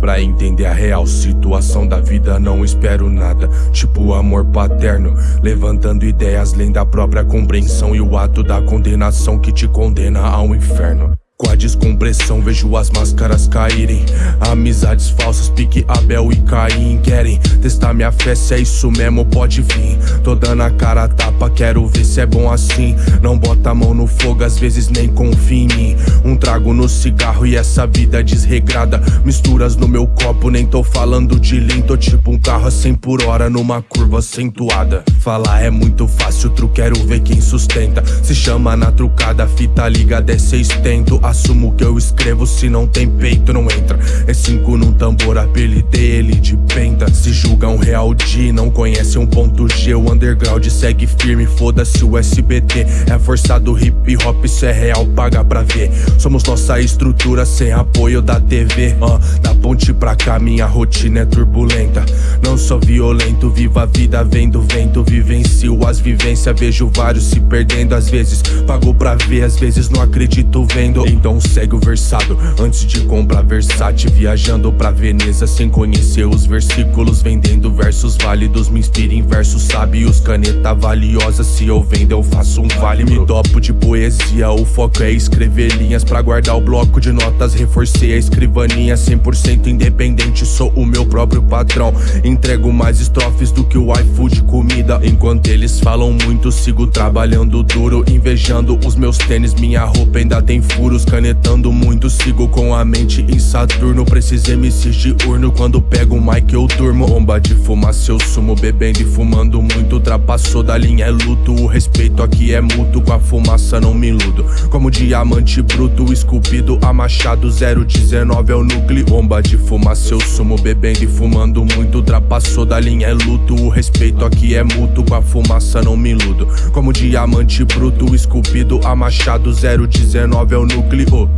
pra entender a real situação da vida, não espero nada. Tipo amor paterno, levantando ideias além da própria compreensão e o ato da condenação que te condena ao inferno. Com a descompressão vejo as máscaras caírem. Amizades falsas, pique Abel e Caim Querem. Testar minha fé, se é isso mesmo pode vir. Tô dando a cara a tapa, quero ver se é bom assim. Não bota a mão no fogo, às vezes nem confia em mim. Um trago no cigarro e essa vida desregrada. Misturas no meu copo, nem tô falando de lean Tô tipo um carro a 100 por hora numa curva acentuada. Falar é muito fácil, tru quero ver quem sustenta. Se chama na trucada, fita ligada é tento Assumo que eu escrevo, se não tem peito não entra. É cinco num tambor, apelidei ele de de não conhece um ponto G O underground segue firme, foda-se o SBT É forçado hip hop, isso é real, paga pra ver. Somos nossa estrutura sem apoio da TV uh, Da ponte pra cá minha rotina é turbulenta. Não sou violento, vivo a vida vendo vento Vivencio as vivências, vejo vários se perdendo Às vezes. Pago pra ver, às vezes não acredito vendo. Então segue o versado Antes de comprar Versace Viajando pra Veneza sem conhecer os versículos Vendendo versos válidos Me inspira em versos sábios. Caneta valiosa Se eu vendo eu faço um vale. Me topo de poesia O foco é escrever linhas Pra guardar o bloco de notas. Reforcei a escrivaninha 100% independente Sou o meu próprio patrão. Entrego mais estrofes do que o iFood comida. Enquanto eles falam muito Sigo trabalhando duro Invejando os meus tênis. Minha roupa ainda tem furos canetando muito. Sigo com a mente em Saturno Preciso MCs de urno. Quando pego o mic eu turmo Bomba de fumaça eu sumo Bebendo e fumando muito Ultrapassou da linha é luto. O respeito aqui é mútuo Com a fumaça não me iludo. Como diamante bruto Esculpido a machado 019 é o núcleo. Bomba de fumaça eu sumo Bebendo e fumando muito Ultrapassou da linha é luto. O respeito aqui é mútuo Com a fumaça não me iludo. Como diamante bruto Esculpido a machado 019 é o núcleo